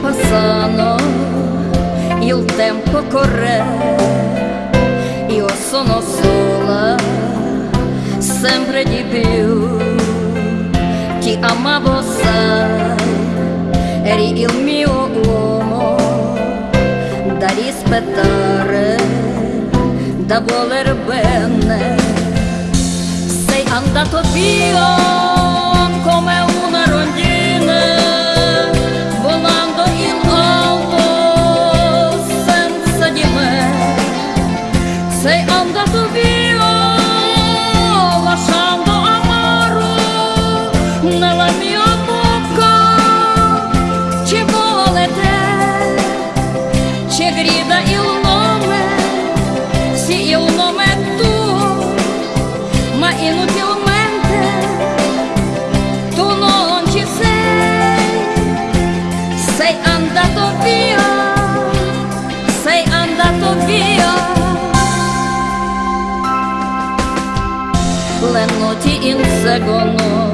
passano, il tempo corre, io sono sola, sempre di più, ti amavo sai, eri il mio uomo, da rispettare, da voler bene, sei andato via come un nella mia bocca. Ci vuole te, ci grida il nome, sì il nome è tuo, ma inutilmente tu non ci sei, sei andato via, sei andato via. Le notti inseguono un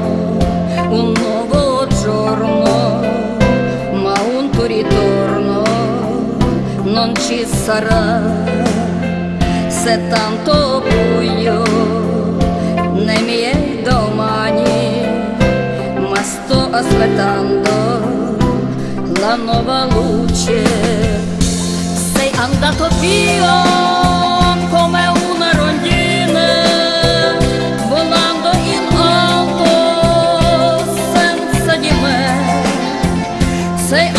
ci sarà. Se tanto buio nei miei domani, ma sto aspettando la nuova luce. Sei andato via come una rondine, volando in alto senza di me. Sei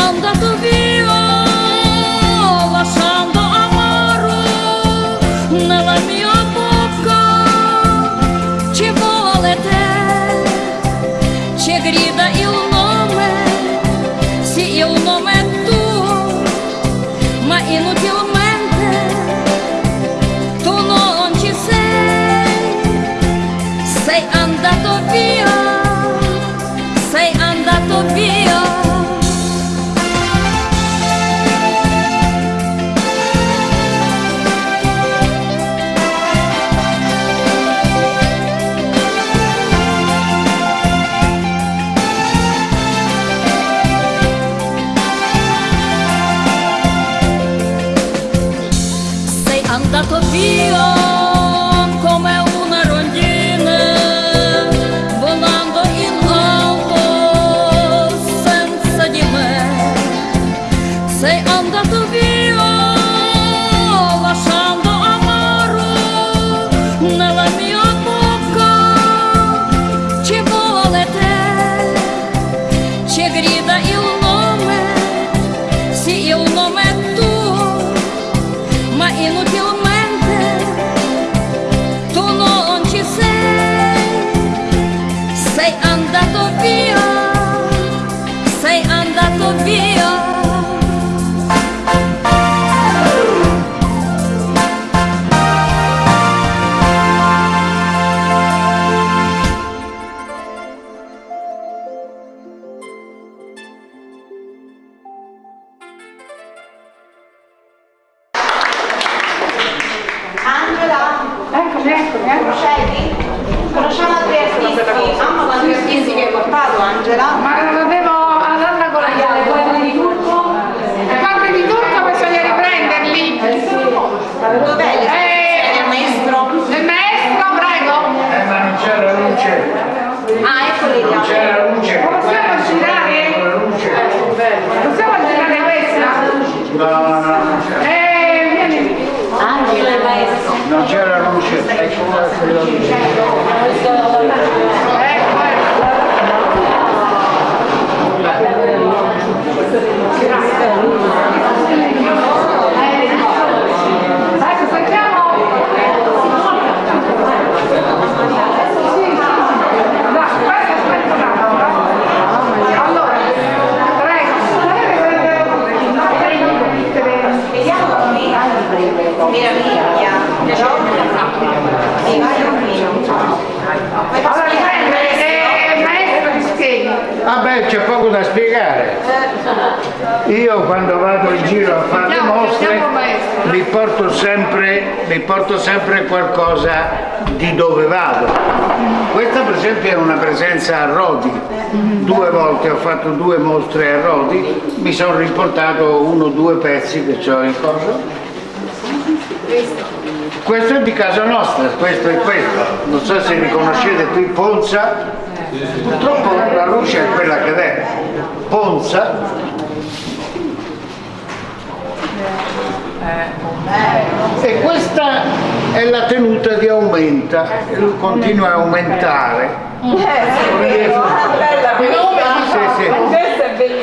ma inutilmente ma inutilmente Non c'era luce. Ecco qua quella luce. Ecco, Io quando vado in giro a fare le mostre vi porto sempre, vi porto sempre qualcosa di dove vado. Questa per esempio è una presenza a Rodi. Due volte ho fatto due mostre a Rodi, mi sono riportato uno o due pezzi che ho in coso Questo è di casa nostra, questo è questo. Non so se riconoscete qui Ponza. Purtroppo la luce è quella che è. Ponza. E questa è la tenuta di aumenta, continua a aumentare. Sì, sì.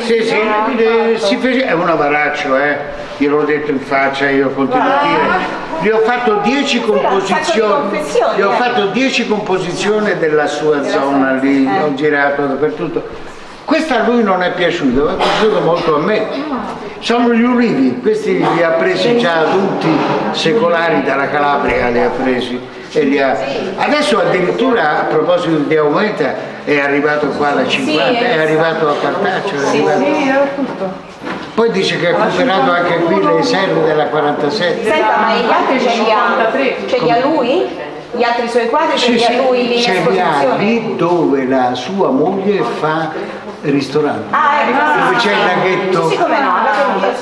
Sì, sì, eh, si fece- è un avaraccio, eh. Gliel'ho detto in faccia, io continuo a dire. Gli ho fatto 10 composizioni, gli ho eh. fatto 10 composizioni della sua zona lì, ho girato dappertutto. Questa a lui non è piaciuta, ma è piaciuto molto a me. Sono gli ulivi, questi li ha presi già adulti secolari dalla Calabria, li ha presi. E li ha... Adesso addirittura a proposito di aumenta è arrivato qua da 50, è arrivato a Cartaccio, è arrivato... Poi dice che ha recuperato anche qui le serve della 47. Senta, ma gli altri ce li ha? Ce li ha lui? Gli altri suoi quadri ce li ha lui lì in ce li ha esposizione? lì dove la sua moglie fa ristorante. Ah, ecco, Dove c'è il laghetto. Sì, come no.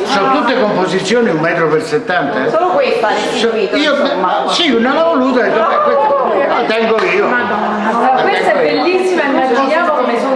Sono tutte composizioni un metro per 70. eh. Solo questa restituito, Io insomma. sì, non l'ho voluta, detto, "Beh, questa la tengo io. Questa è bellissima, immaginiamo come sono